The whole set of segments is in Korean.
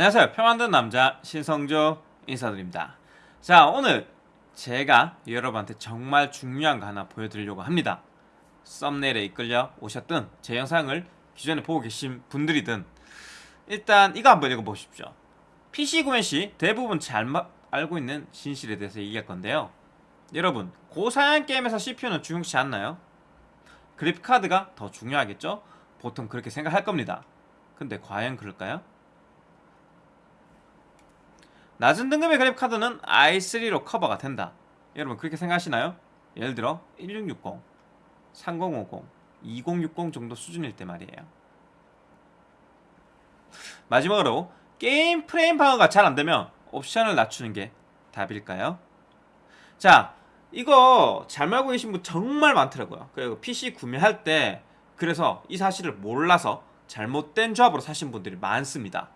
안녕하세요 표 만든 남자 신성조 인사드립니다 자 오늘 제가 여러분한테 정말 중요한 거 하나 보여드리려고 합니다 썸네일에 이끌려 오셨든 제 영상을 기존에 보고 계신 분들이든 일단 이거 한번 읽어보십시오 PC 구매 시 대부분 잘 알고 있는 진실에 대해서 얘기할 건데요 여러분 고사양 게임에서 CPU는 중요시 않나요? 그래픽카드가 더 중요하겠죠? 보통 그렇게 생각할 겁니다 근데 과연 그럴까요? 낮은 등급의 그래픽 카드는 i3로 커버가 된다 여러분 그렇게 생각하시나요? 예를 들어 1660, 3050, 2060 정도 수준일 때 말이에요 마지막으로 게임 프레임 방어가 잘 안되면 옵션을 낮추는 게 답일까요? 자 이거 잘 알고 계신 분 정말 많더라고요 그리고 PC 구매할 때 그래서 이 사실을 몰라서 잘못된 조합으로 사신 분들이 많습니다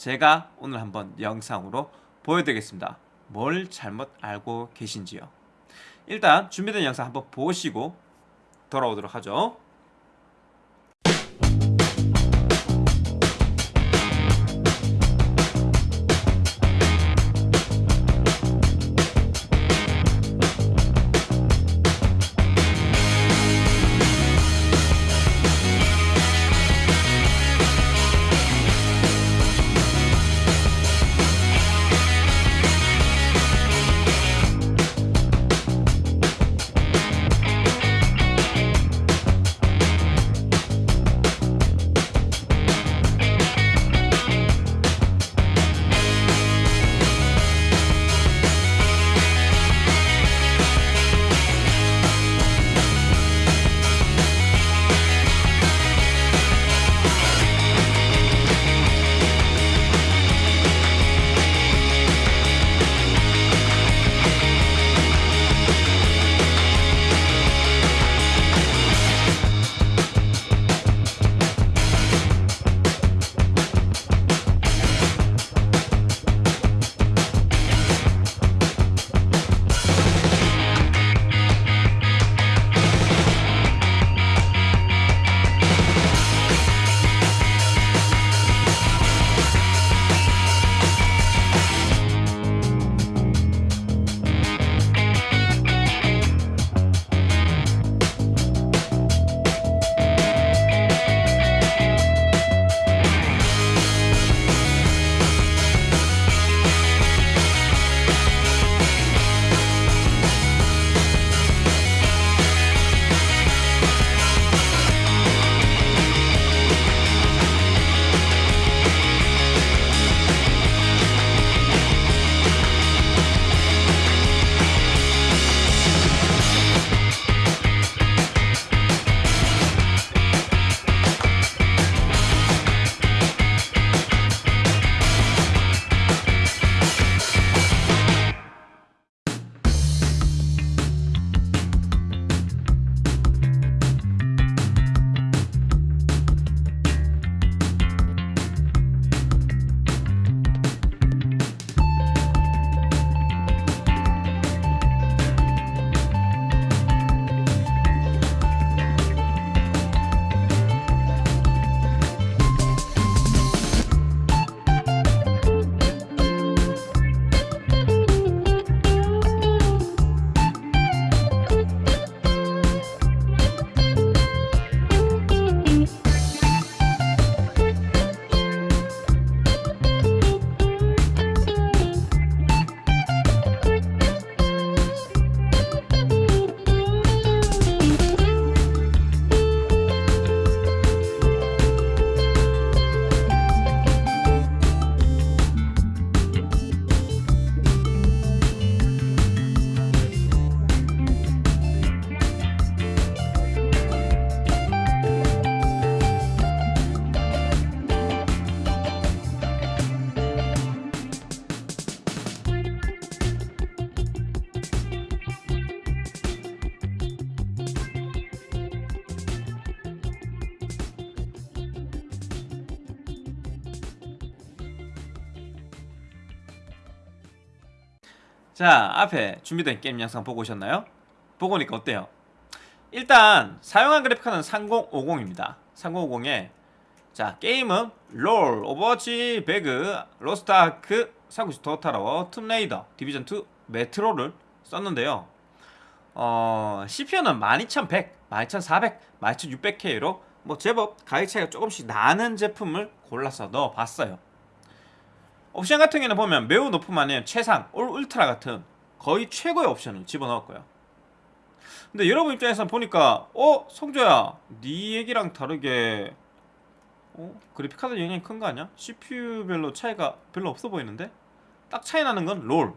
제가 오늘 한번 영상으로 보여드리겠습니다. 뭘 잘못 알고 계신지요? 일단 준비된 영상 한번 보시고 돌아오도록 하죠 자 앞에 준비된 게임 영상 보고 오셨나요? 보고 오니까 어때요? 일단 사용한 그래픽카드는 3050입니다 3050에 자 게임은 롤, 오버워치, 배그, 로스트아크, 삼국지 토탈워, 툼레이더, 디비전2, 메트로를 썼는데요 어, CPU는 12100, 12400, 12600K로 뭐 제법 가격 차이가 조금씩 나는 제품을 골라서 넣어봤어요 옵션 같은 경우는 보면 매우 높음 아니면 최상, 올 울트라 같은 거의 최고의 옵션을 집어넣었고요 근데 여러분 입장에서 보니까 어? 성조야 네 얘기랑 다르게 어? 그래픽카드 영향이 큰 거 아니야? CPU별로 차이가 별로 없어 보이는데? 딱 차이 나는 건 롤.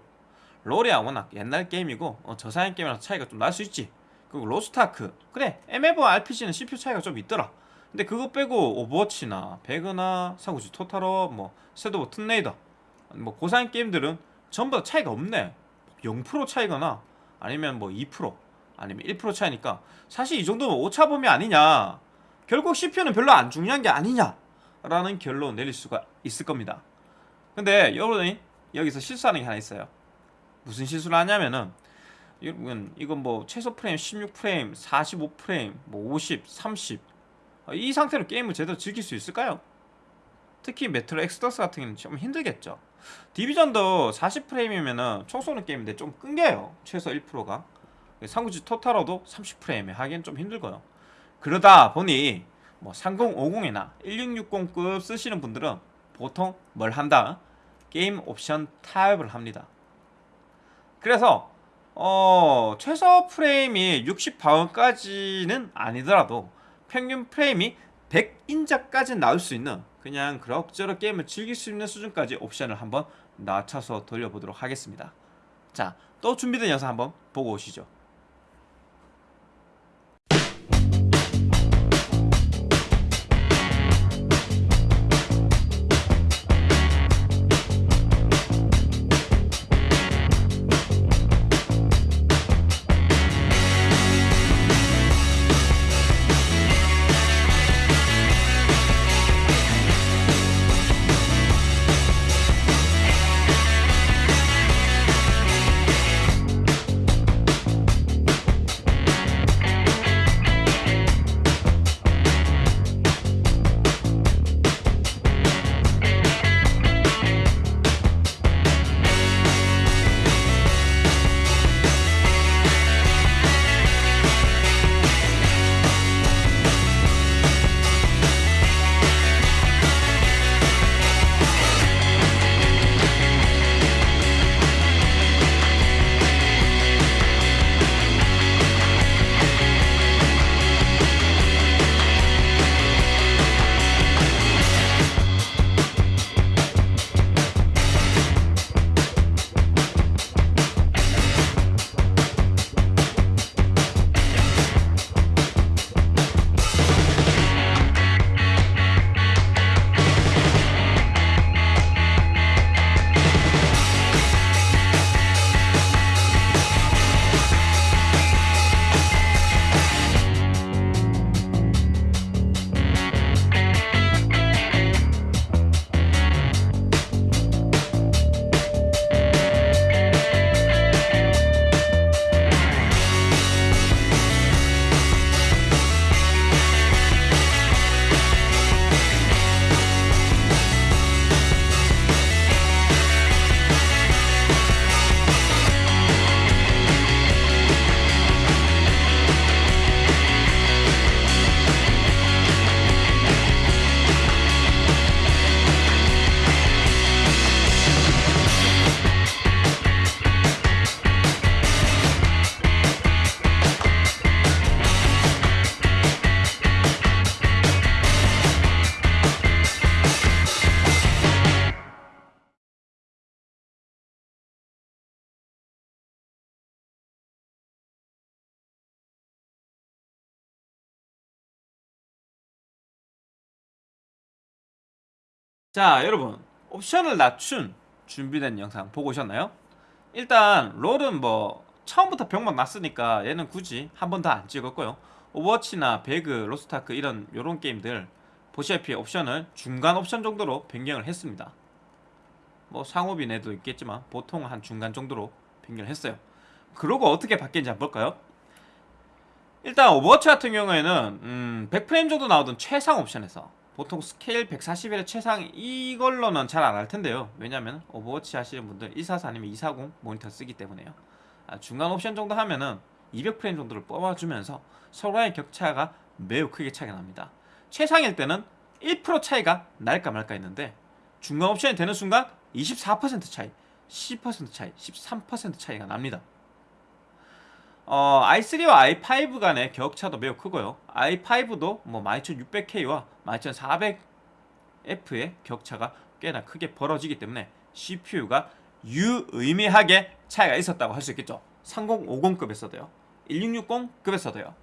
롤이야 워낙 옛날 게임이고 어, 저사양 게임이라서 차이가 좀 날 수 있지. 그리고 로스트아크 그래 MF RPG는 CPU 차이가 좀 있더라. 근데 그거 빼고 오버워치나 배그나 삼국지 토탈워 뭐 섀도우 툼레이더 뭐 고사양 게임들은 전부 다 차이가 없네. 0% 차이거나 아니면 뭐 2% 아니면 1% 차이니까 사실 이 정도면 오차범위 아니냐. 결국 CPU는 별로 안 중요한 게 아니냐 라는 결론 내릴 수가 있을 겁니다. 근데 여러분이 여기서 실수하는 게 하나 있어요. 무슨 실수를 하냐면은 이건 뭐 최소 프레임 16프레임, 45프레임, 뭐 50, 30. 어, 이 상태로 게임을 제대로 즐길 수 있을까요? 특히 메트로 엑소더스 같은 경우는 좀 힘들겠죠. 디비전도 40프레임이면은 총 쏘는 게임인데 좀 끊겨요. 최소 1%가. 삼국지 토탈워도 30프레임에 하기엔 좀 힘들고요. 그러다 보니 뭐 3050이나 1660급 쓰시는 분들은 보통 뭘 한다? 게임 옵션 타협을 합니다. 그래서 어, 최소 프레임이 60방어까지는 아니더라도 평균 프레임이 100인자까지 나올 수 있는 그냥 그럭저럭 게임을 즐길 수 있는 수준까지 옵션을 한번 낮춰서 돌려보도록 하겠습니다. 자, 또 준비된 영상 한번 보고 오시죠. 자 여러분 옵션을 낮춘 준비된 영상 보고 오셨나요? 일단 롤은 뭐 처음부터 병목 났으니까 얘는 굳이 한 번 더 안 찍었고요 오버워치나 배그, 로스트아크 이런 요런 게임들 보시다시피 옵션을 중간 옵션 정도로 변경을 했습니다 뭐 상옵인 애도 있겠지만 보통 한 중간 정도로 변경을 했어요 그러고 어떻게 바뀌는지 한번 볼까요? 일단 오버워치 같은 경우에는 음 100프레임 정도 나오던 최상 옵션에서 보통 스케일 141의 최상 이걸로는 잘 안 할 텐데요. 왜냐면 오버워치 하시는 분들 144 아니면 240 모니터 쓰기 때문에요. 아, 중간 옵션 정도 하면은 200프레임 정도를 뽑아주면서 서로의 격차가 매우 크게 차이가 납니다. 최상일 때는 1% 차이가 날까 말까 했는데 중간 옵션이 되는 순간 24% 차이, 10% 차이, 13% 차이가 납니다. 어, i3와 i5 간의 격차도 매우 크고요. i5도 뭐 12600K와 12700F의 격차가 꽤나 크게 벌어지기 때문에 CPU가 유의미하게 차이가 있었다고 할 수 있겠죠. 3050급에서도요. 1660급에서도요.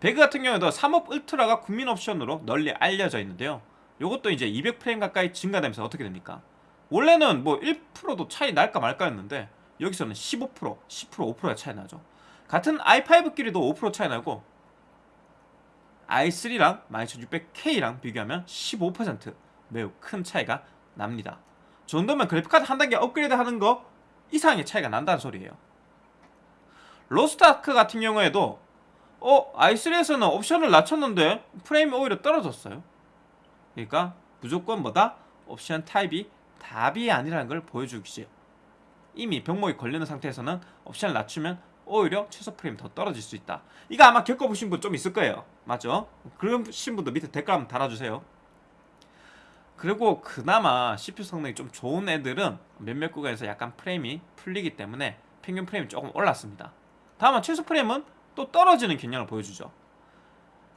배그 같은 경우에도 3업 울트라가 국민 옵션으로 널리 알려져 있는데요. 이것도 이제 200프레임 가까이 증가되면서 어떻게 됩니까? 원래는 뭐 1%도 차이 날까 말까였는데 여기서는 15%, 10%, 5%가 차이 나죠. 같은 i5끼리도 5% 차이 나고 i3랑 12600K랑 비교하면 15% 매우 큰 차이가 납니다. 정도면 그래픽카드 한 단계 업그레이드 하는 거 이상의 차이가 난다는 소리예요. 로스트아크 같은 경우에도 어 i3에서는 옵션을 낮췄는데 프레임이 오히려 떨어졌어요. 그러니까 무조건 뭐다? 옵션 타입이 답이 아니라는 걸 보여주기죠. 이미 병목이 걸리는 상태에서는 옵션을 낮추면 오히려 최소 프레임 더 떨어질 수 있다. 이거 아마 겪어보신 분 좀 있을 거예요. 맞죠? 그러신 분도 밑에 댓글 한번 달아주세요. 그리고 그나마 CPU 성능이 좀 좋은 애들은 몇몇 구간에서 약간 프레임이 풀리기 때문에 평균 프레임이 조금 올랐습니다. 다만 최소 프레임은 또 떨어지는 경향을 보여주죠.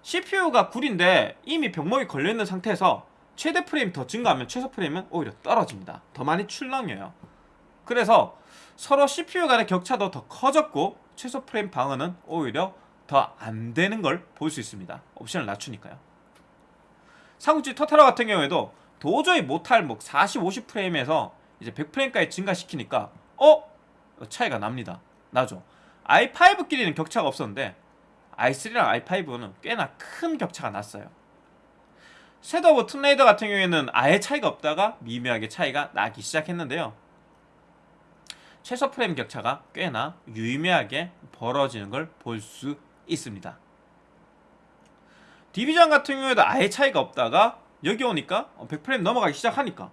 CPU가 굴인데 이미 병목이 걸려있는 상태에서 최대 프레임 더 증가하면 최소 프레임은 오히려 떨어집니다. 더 많이 출렁여요. 그래서 서로 CPU 간의 격차도 더 커졌고 최소 프레임 방어는 오히려 더 안 되는 걸 볼 수 있습니다. 옵션을 낮추니까요. 삼국지 토탈워 같은 경우에도 도저히 못할 뭐 40, 50프레임에서 이제 100프레임까지 증가시키니까 어? 차이가 납니다. 나죠. i5끼리는 격차가 없었는데 i3랑 i5는 꽤나 큰 격차가 났어요. 섀도우 오브 툼레이더 같은 경우에는 아예 차이가 없다가 미묘하게 차이가 나기 시작했는데요. 최소 프레임 격차가 꽤나 유의미하게 벌어지는 걸 볼 수 있습니다. 디비전 같은 경우에도 아예 차이가 없다가 여기 오니까 100프레임 넘어가기 시작하니까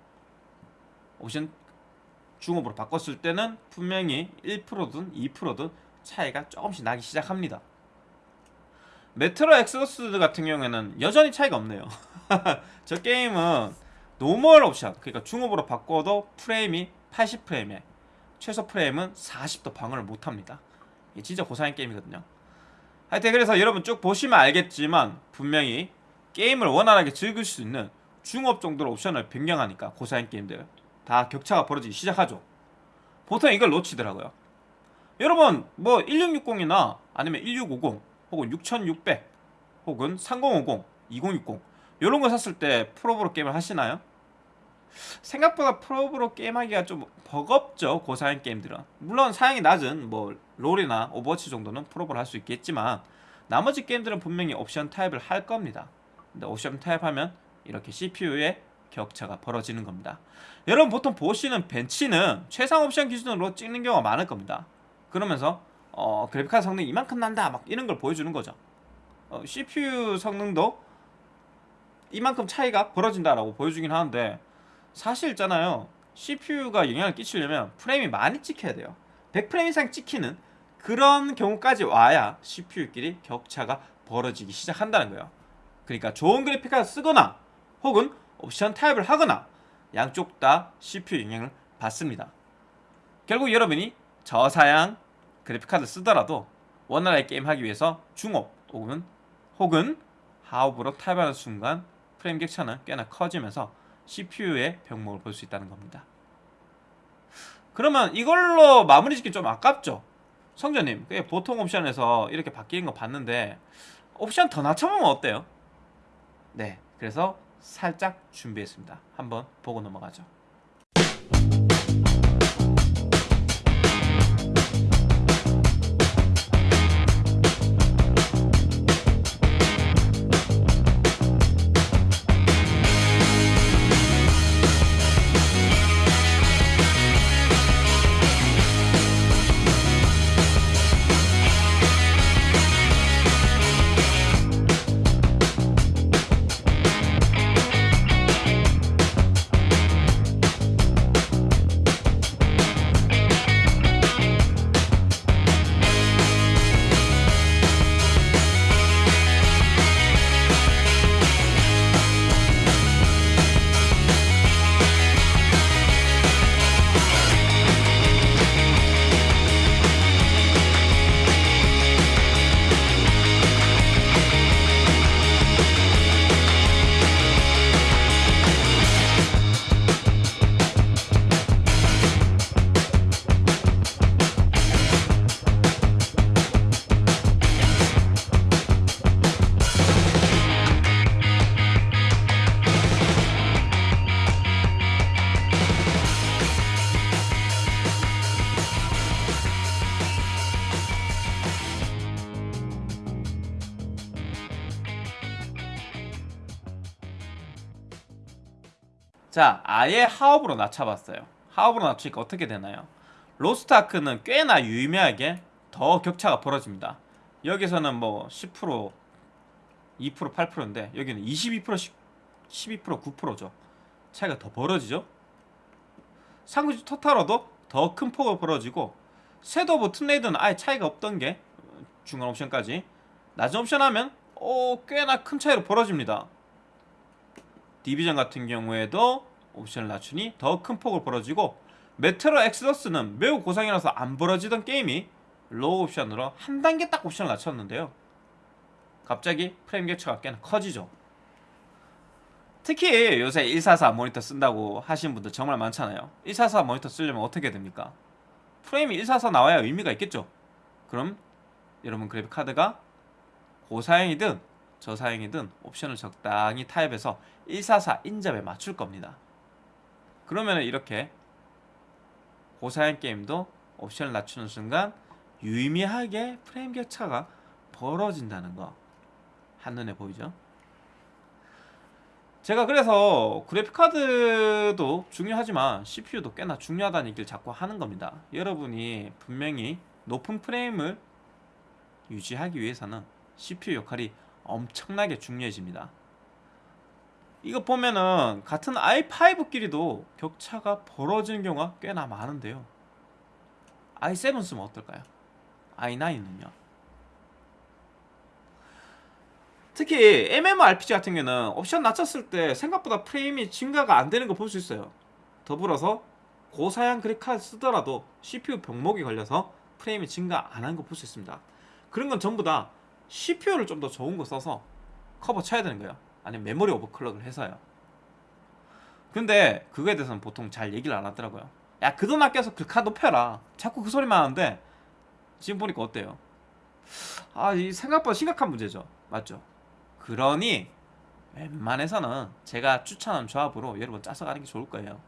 옵션 중옵으로 바꿨을 때는 분명히 1%든 2%든 차이가 조금씩 나기 시작합니다. 메트로 엑소스 같은 경우에는 여전히 차이가 없네요. 저 게임은 normal 옵션 그러니까 중옵으로 바꿔도 프레임이 80프레임에 최소 프레임은 40도 방어를 못합니다. 이게 진짜 고사양 게임이거든요. 하여튼 그래서 여러분 쭉 보시면 알겠지만 분명히 게임을 원활하게 즐길 수 있는 중옵 정도로 옵션을 변경하니까 고사양 게임들 다 격차가 벌어지기 시작하죠. 보통 이걸 놓치더라고요. 여러분 뭐 1660이나 아니면 1650 혹은 6600 혹은 3050, 2060 이런 거 샀을 때 풀옵으로 게임을 하시나요? 생각보다 풀옵으로 게임하기가 좀 버겁죠 고사양 게임들은. 물론 사양이 낮은 뭐 롤이나 오버워치 정도는 풀옵을 할 수 있겠지만 나머지 게임들은 분명히 옵션 타협을 할 겁니다. 근데 옵션 타협 하면 이렇게 CPU의 격차가 벌어지는 겁니다. 여러분 보통 보시는 벤치는 최상 옵션 기준으로 찍는 경우가 많을 겁니다. 그러면서 어, 그래픽카드 성능이 이만큼 난다 막 이런 걸 보여주는 거죠. 어, CPU 성능도 이만큼 차이가 벌어진다라고 보여주긴 하는데 사실 있잖아요. CPU가 영향을 끼치려면 프레임이 많이 찍혀야 돼요. 100프레임 이상 찍히는 그런 경우까지 와야 CPU끼리 격차가 벌어지기 시작한다는 거예요. 그러니까 좋은 그래픽 카드 쓰거나 혹은 옵션 타입을 하거나 양쪽 다 CPU 영향을 받습니다. 결국 여러분이 저사양 그래픽 카드 쓰더라도 원활하게 게임하기 위해서 중업 혹은 혹은 하업으로 타입하는 순간 프레임 격차는 꽤나 커지면서 CPU의 병목을 볼 수 있다는 겁니다. 그러면 이걸로 마무리 짓기 좀 아깝죠? 성전님, 보통 옵션에서 이렇게 바뀌는 거 봤는데 옵션 더 낮춰보면 어때요? 네, 그래서 살짝 준비했습니다. 한번 보고 넘어가죠. 자, 아예 하옵으로 낮춰봤어요. 하옵으로 낮추니까 어떻게 되나요? 로스트아크는 꽤나 유의미하게 더 격차가 벌어집니다. 여기서는 뭐 10%, 2%, 8%인데 여기는 22%, 12%, 9%죠. 차이가 더 벌어지죠. 삼국지 토탈워도 더 큰 폭으로 벌어지고 섀도우 오브 툼레이더는 아예 차이가 없던 게 중간 옵션까지 낮은 옵션 하면 어, 꽤나 큰 차이로 벌어집니다. 디비전 같은 경우에도 옵션을 낮추니 더 큰 폭으로 벌어지고 메트로 엑소더스는 매우 고사양이라서 안 벌어지던 게임이 low 옵션으로 한 단계 딱 옵션을 낮췄는데요. 갑자기 프레임 격차가 꽤나 커지죠. 특히 요새 144 모니터 쓴다고 하시는 분들 정말 많잖아요. 144 모니터 쓰려면 어떻게 됩니까? 프레임이 144 나와야 의미가 있겠죠. 그럼 여러분 그래픽 카드가 고사양이든 저사양이 든 옵션을 적당히 타입해서 144 인접에 맞출 겁니다. 그러면 이렇게 고사양 게임도 옵션을 낮추는 순간 유의미하게 프레임 격차가 벌어진다는 거 한눈에 보이죠? 제가 그래서 그래픽카드도 중요하지만 CPU도 꽤나 중요하다는 얘기를 자꾸 하는 겁니다. 여러분이 분명히 높은 프레임을 유지하기 위해서는 CPU 역할이 엄청나게 중요해집니다. 이거 보면은 같은 i5끼리도 격차가 벌어지는 경우가 꽤나 많은데요. i7 쓰면 어떨까요? i9은요? 특히 MMORPG 같은 경우는 옵션 낮췄을 때 생각보다 프레임이 증가가 안 되는 거 볼 수 있어요. 더불어서 고사양 그래픽카드 쓰더라도 CPU 병목이 걸려서 프레임이 증가 안 하는 거볼 수 있습니다. 그런 건 전부 다 CPU를 좀 더 좋은 거 써서 커버 쳐야 되는 거예요. 아니면 메모리 오버클럭을 해서요. 근데 그거에 대해서는 보통 잘 얘기를 안 하더라고요. 야 그 돈 아껴서 글카 높여라. 자꾸 그 소리만 하는데 지금 보니까 어때요? 아, 이 생각보다 심각한 문제죠. 맞죠? 그러니 웬만해서는 제가 추천한 조합으로 여러분 짜서 가는 게 좋을 거예요.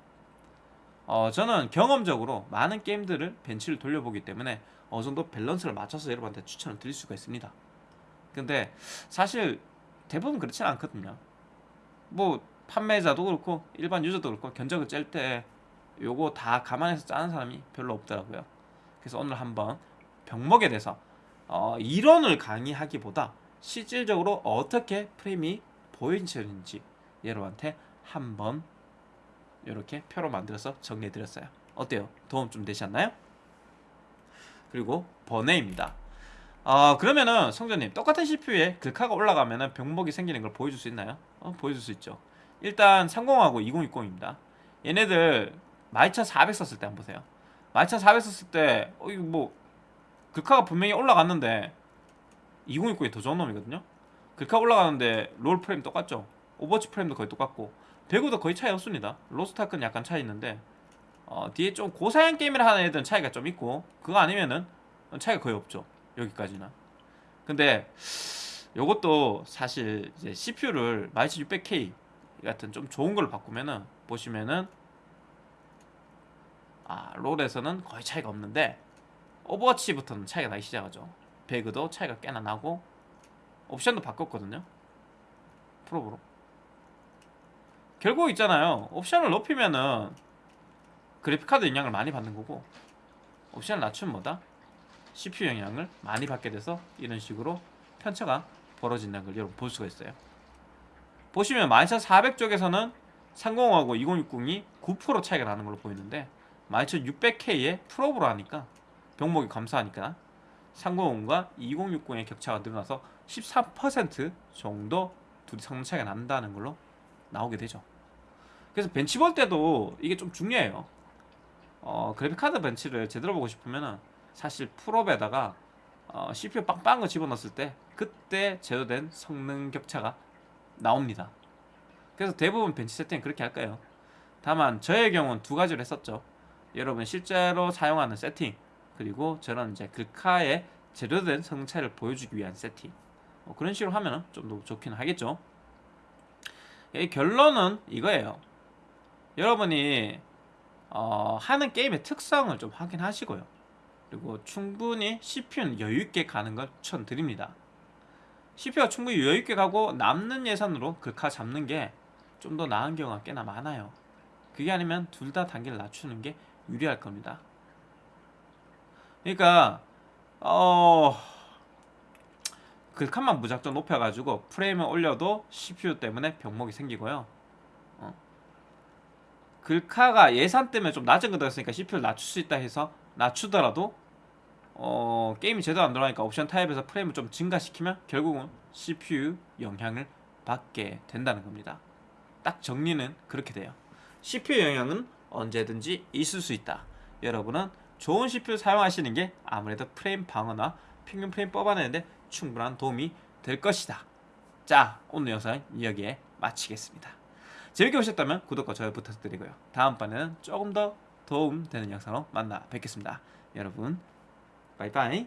어, 저는 경험적으로 많은 게임들을 벤치를 돌려보기 때문에 어느 정도 밸런스를 맞춰서 여러분한테 추천을 드릴 수가 있습니다. 근데 사실 대부분 그렇지는 않거든요. 뭐 판매자도 그렇고 일반 유저도 그렇고 견적을 짤 때 요거 다 감안해서 짜는 사람이 별로 없더라고요. 그래서 오늘 한번 병목에 대해서 어, 이론을 강의하기보다 실질적으로 어떻게 프레임이 보이는지 여러분한테 한번 이렇게 표로 만들어서 정리해 드렸어요. 어때요? 도움 좀 되셨나요? 그리고 번외입니다. 어, 그러면은 성전님 똑같은 CPU에 글카가 올라가면은 병목이 생기는 걸 보여줄 수 있나요? 어, 보여줄 수 있죠. 일단 30하고 2060입니다. 얘네들 12400 썼을 때 한번 보세요. 12400 썼을 때 어, 이거 뭐 글카가 분명히 올라갔는데 2060이 더 좋은 놈이거든요. 글카 올라가는데 롤 프레임 똑같죠. 오버워치 프레임도 거의 똑같고 배그도 거의 차이 없습니다. 로스트아크는 약간 차이 있는데 어, 뒤에 좀 고사양 게임을 하는 애들은 차이가 좀 있고 그거 아니면은 차이가 거의 없죠. 여기까지는. 근데 요것도 사실 이제 CPU를 12600K 같은 좀 좋은 걸로 바꾸면은 보시면은 아 롤에서는 거의 차이가 없는데 오버워치부터는 차이가 나기 시작하죠. 배그도 차이가 꽤나 나고 옵션도 바꿨거든요. 프로브로. 결국 있잖아요. 옵션을 높이면은 그래픽카드 영향을 많이 받는 거고 옵션을 낮추면 뭐다? CPU 영향을 많이 받게 돼서 이런 식으로 편차가 벌어진다는 걸 여러분 볼 수가 있어요. 보시면 12400 쪽에서는 3050하고 2060이 9% 차이가 나는 걸로 보이는데 12600K에 프로브로 하니까 병목이 감소하니까 3050과 2060의 격차가 늘어나서 13% 정도 둘이 성능 차이가 난다는 걸로 나오게 되죠. 그래서 벤치 볼 때도 이게 좀 중요해요. 어, 그래픽카드 벤치를 제대로 보고 싶으면은 사실 풀업에다가 어, CPU 빵빵한 거 집어넣었을 때 그때 제도된 성능 격차가 나옵니다. 그래서 대부분 벤치 세팅 그렇게 할 거예요. 다만 저의 경우는 두 가지를 했었죠. 여러분 실제로 사용하는 세팅 그리고 저런 이제 글카의 제대로된 성능 차이를 보여주기 위한 세팅 뭐 그런 식으로 하면 좀 더 좋긴 하겠죠. 이 결론은 이거예요. 여러분이 어, 하는 게임의 특성을 좀 확인하시고요. 그리고 충분히 CPU는 여유있게 가는 걸 추천드립니다. CPU가 충분히 여유있게 가고 남는 예산으로 글카 잡는 게 좀 더 나은 경우가 꽤나 많아요. 그게 아니면 둘 다 단계를 낮추는 게 유리할 겁니다. 그러니까 어 글칸만 무작정 높여가지고 프레임을 올려도 CPU 때문에 병목이 생기고요. 어. 글카가 예산 때문에 좀 낮은 거 들었으니까 CPU를 낮출 수 있다 해서 낮추더라도 어, 게임이 제대로 안 돌아가니까 옵션 타입에서 프레임을 좀 증가시키면 결국은 CPU 영향을 받게 된다는 겁니다. 딱 정리는 그렇게 돼요. CPU 영향은 언제든지 있을 수 있다. 여러분은 좋은 CPU 사용하시는 게 아무래도 프레임 방어나 평균 프레임 뽑아내는데 충분한 도움이 될 것이다. 자, 오늘 영상 여기에 마치겠습니다. 재밌게 보셨다면 구독과 좋아요 부탁드리고요. 다음번에는 조금 더 도움 되는 영상으로 만나 뵙겠습니다. 여러분, 바이바이.